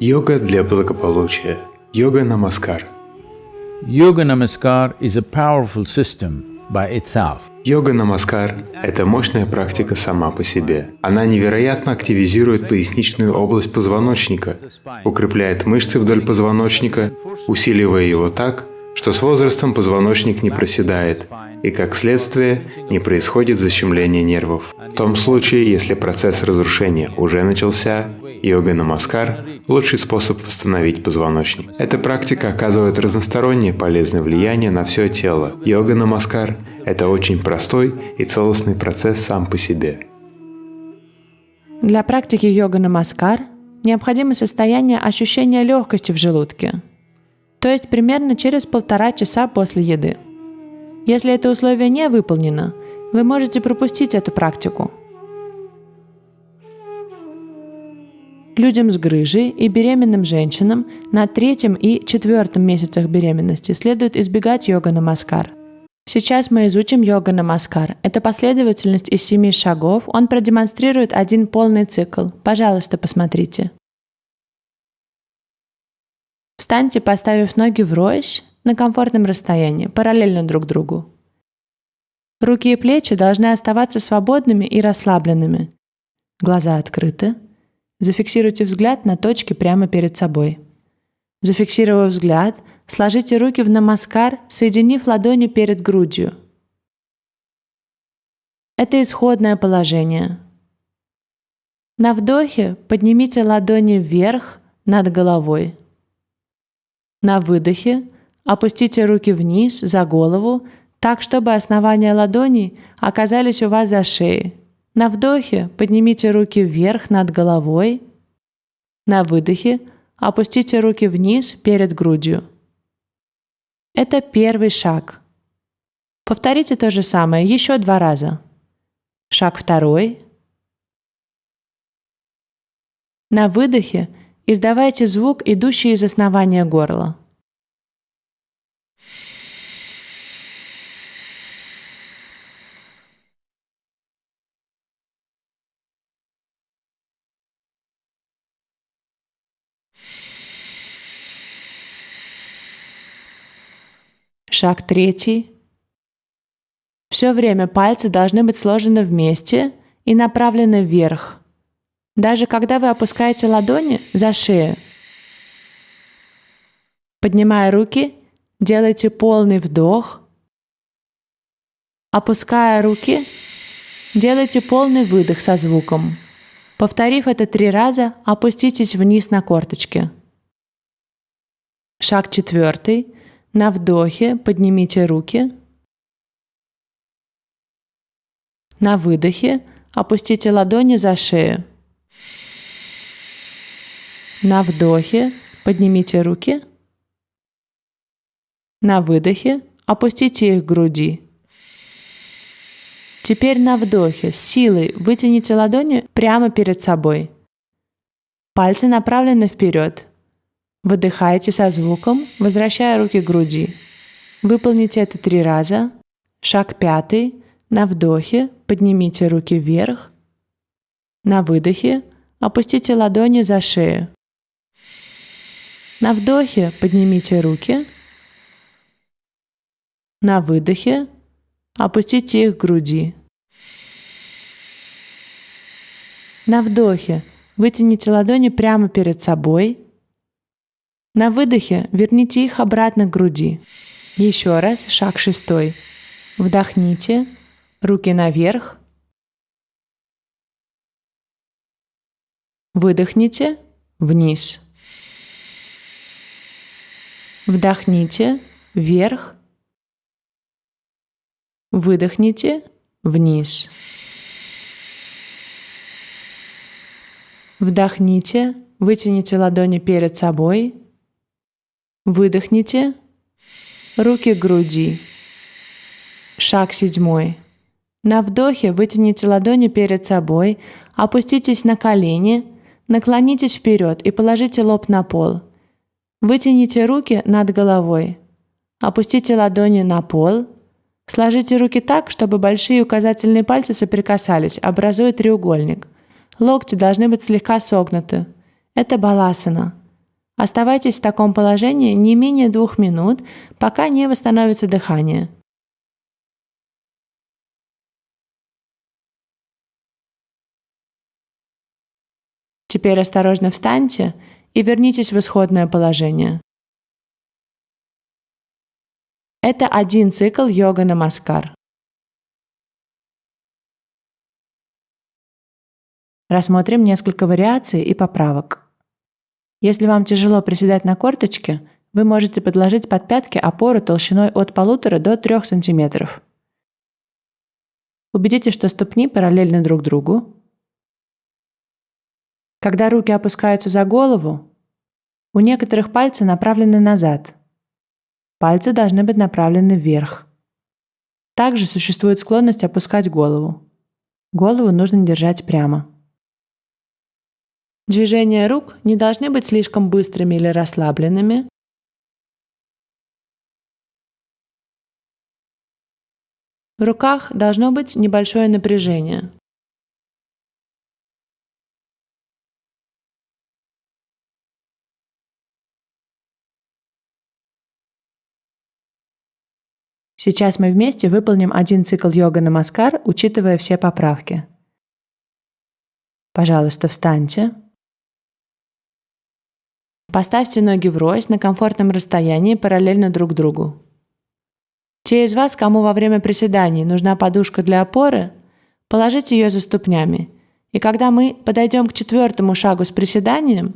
Йога для благополучия. Йога Намаскар. Yoga Namaskar is a powerful system by itself. Йога Намаскар – это мощная практика сама по себе. Она невероятно активизирует поясничную область позвоночника, укрепляет мышцы вдоль позвоночника, усиливая его так, что с возрастом позвоночник не проседает, и как следствие не происходит защемление нервов. В том случае, если процесс разрушения уже начался, йога намаскар – лучший способ восстановить позвоночник. Эта практика оказывает разностороннее полезное влияние на все тело. Йога намаскар – это очень простой и целостный процесс сам по себе. Для практики йога намаскар необходимо состояние ощущения легкости в желудке, то есть примерно через полтора часа после еды. Если это условие не выполнено, вы можете пропустить эту практику. Людям с грыжей и беременным женщинам на третьем и четвертом месяцах беременности следует избегать йога намаскар. Сейчас мы изучим йога намаскар. Это последовательность из семи шагов. Он продемонстрирует один полный цикл. Пожалуйста, посмотрите. Встаньте, поставив ноги врозь на комфортном расстоянии, параллельно друг другу. Руки и плечи должны оставаться свободными и расслабленными. Глаза открыты. Зафиксируйте взгляд на точке прямо перед собой. Зафиксировав взгляд, сложите руки в намаскар, соединив ладони перед грудью. Это исходное положение. На вдохе поднимите ладони вверх над головой. На выдохе опустите руки вниз за голову, так, чтобы основания ладоней оказались у вас за шеей. На вдохе поднимите руки вверх над головой. На выдохе опустите руки вниз перед грудью. Это первый шаг. Повторите то же самое еще два раза. Шаг второй. На выдохе Издавайте звук, идущий из основания горла. Шаг третий. Все время пальцы должны быть сложены вместе и направлены вверх – даже когда вы опускаете ладони за шею, поднимая руки, делайте полный вдох, опуская руки, делайте полный выдох со звуком. Повторив это три раза, опуститесь вниз на корточки. Шаг четвертый. На вдохе поднимите руки. На выдохе опустите ладони за шею. На вдохе поднимите руки. На выдохе опустите их к груди. Теперь на вдохе с силой вытяните ладони прямо перед собой. Пальцы направлены вперед. Выдыхайте со звуком, возвращая руки к груди. Выполните это три раза. Шаг пятый. На вдохе поднимите руки вверх. На выдохе опустите ладони за шею. На вдохе поднимите руки. На выдохе опустите их к груди. На вдохе вытяните ладони прямо перед собой. На выдохе верните их обратно к груди. Еще раз, шаг шестой. Вдохните, руки наверх. Выдохните, вниз. Вдохните вверх. Выдохните вниз. Вдохните, вытяните ладони перед собой. Выдохните. Руки к груди. Шаг седьмой. На вдохе вытяните ладони перед собой, опуститесь на колени, наклонитесь вперед и положите лоб на пол – Вытяните руки над головой. Опустите ладони на пол. Сложите руки так, чтобы большие и указательные пальцы соприкасались, образуя треугольник. Локти должны быть слегка согнуты. Это баласана. Оставайтесь в таком положении не менее двух минут, пока не восстановится дыхание. Теперь осторожно встаньте и вернитесь в исходное положение. Это один цикл йога намаскар. Рассмотрим несколько вариаций и поправок. Если вам тяжело приседать на корточке, вы можете подложить под пятки опору толщиной от 1,5 до 3 см. Убедитесь, что ступни параллельны друг другу. Когда руки опускаются за голову, у некоторых пальцы направлены назад. Пальцы должны быть направлены вверх. Также существует склонность опускать голову. Голову нужно держать прямо. Движения рук не должны быть слишком быстрыми или расслабленными. В руках должно быть небольшое напряжение. Сейчас мы вместе выполним один цикл йога намаскар, учитывая все поправки. Пожалуйста, встаньте. Поставьте ноги врозь на комфортном расстоянии параллельно друг другу. Те из вас, кому во время приседаний нужна подушка для опоры, положите ее за ступнями. И когда мы подойдем к четвертому шагу с приседанием,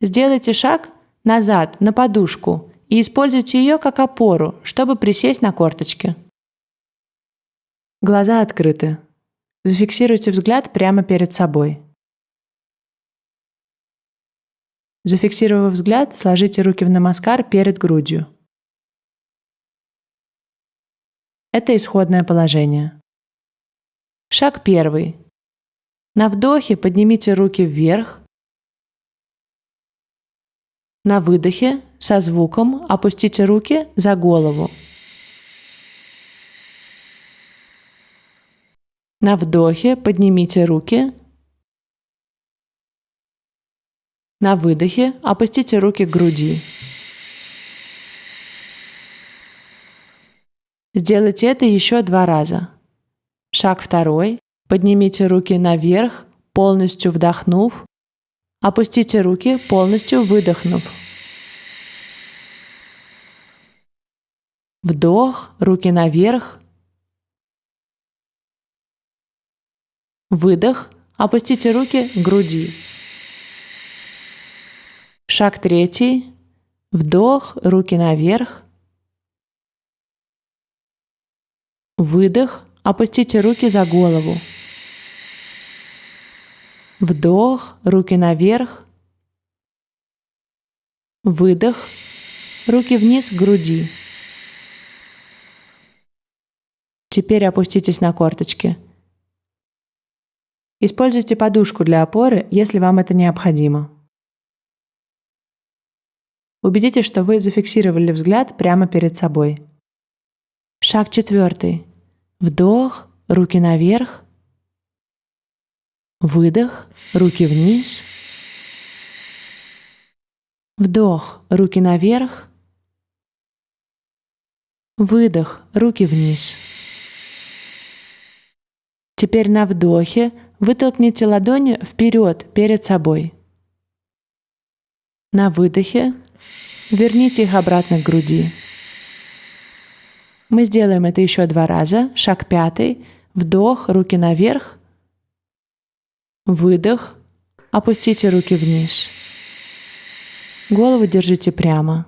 сделайте шаг назад на подушку и используйте ее как опору, чтобы присесть на корточки. Глаза открыты. Зафиксируйте взгляд прямо перед собой. Зафиксировав взгляд, сложите руки в намаскар перед грудью. Это исходное положение. Шаг первый. На вдохе поднимите руки вверх. На выдохе со звуком опустите руки за голову. На вдохе поднимите руки. На выдохе опустите руки к груди. Сделайте это еще два раза. Шаг второй. Поднимите руки наверх, полностью вдохнув. Опустите руки, полностью выдохнув. Вдох, руки наверх. Выдох, опустите руки к груди. Шаг третий. Вдох, руки наверх. Выдох, опустите руки за голову. Вдох, руки наверх. Выдох, руки вниз к груди. Теперь опуститесь на корточки. Используйте подушку для опоры, если вам это необходимо. Убедитесь, что вы зафиксировали взгляд прямо перед собой. Шаг четвертый. Вдох, руки наверх. Выдох, руки вниз. Вдох, руки наверх. Выдох, руки вниз. Теперь на вдохе вытолкните ладони вперед перед собой. На выдохе верните их обратно к груди. Мы сделаем это еще два раза. Шаг пятый. Вдох, руки наверх. Выдох. Опустите руки вниз. Голову держите прямо.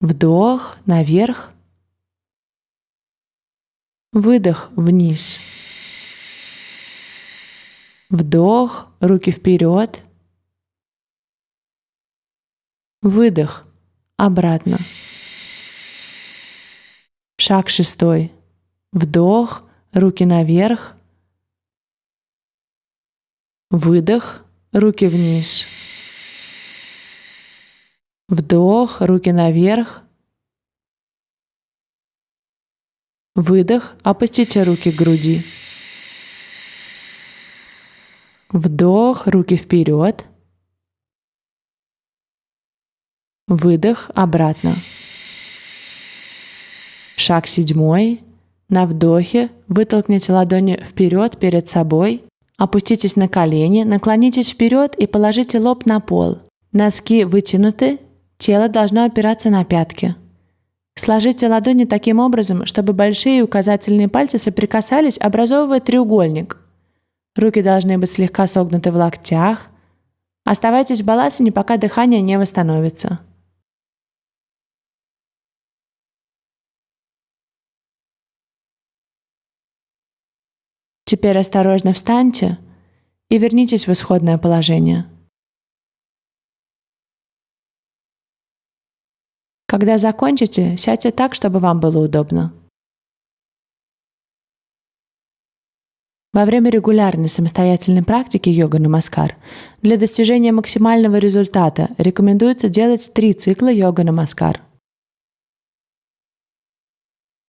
Вдох, наверх. Выдох вниз. Вдох, руки вперед. Выдох обратно. Шаг шестой. Вдох, руки наверх. Выдох, руки вниз. Вдох, руки наверх. Выдох, опустите руки к груди. Вдох, руки вперед. Выдох обратно. Шаг седьмой. На вдохе вытолкните ладони вперед перед собой. Опуститесь на колени, наклонитесь вперед и положите лоб на пол. Носки вытянуты, тело должно опираться на пятки. Сложите ладони таким образом, чтобы большие и указательные пальцы соприкасались, образовывая треугольник. Руки должны быть слегка согнуты в локтях. Оставайтесь в балансине, пока дыхание не восстановится. Теперь осторожно встаньте и вернитесь в исходное положение. Когда закончите, сядьте так, чтобы вам было удобно. Во время регулярной самостоятельной практики йога намаскар для достижения максимального результата рекомендуется делать три цикла йога намаскар –